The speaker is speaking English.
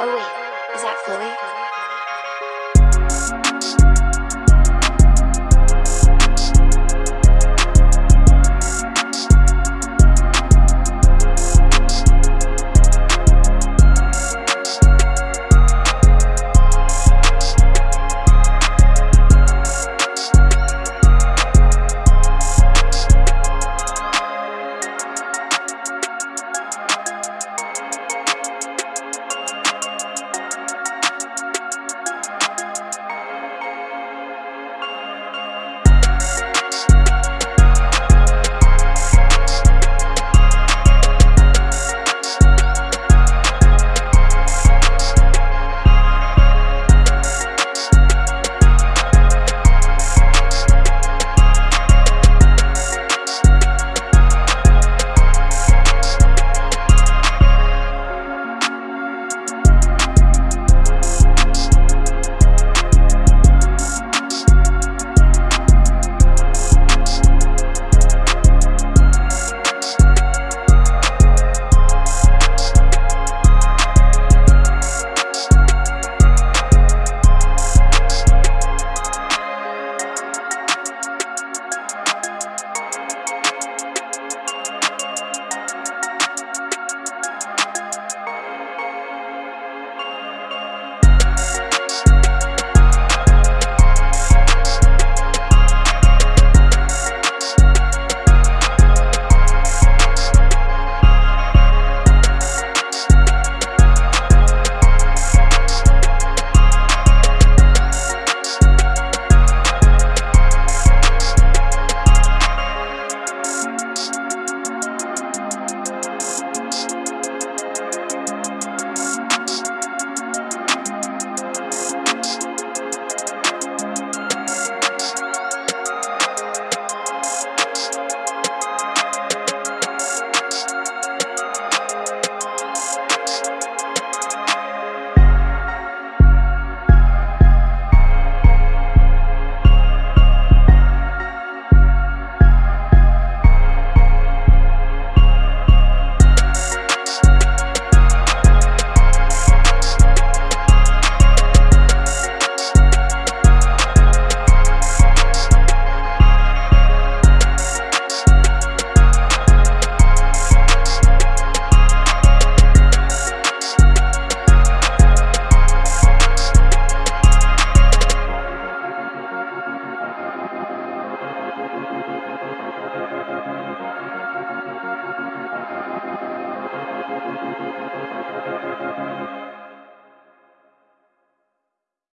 Oh wait, is that Philly?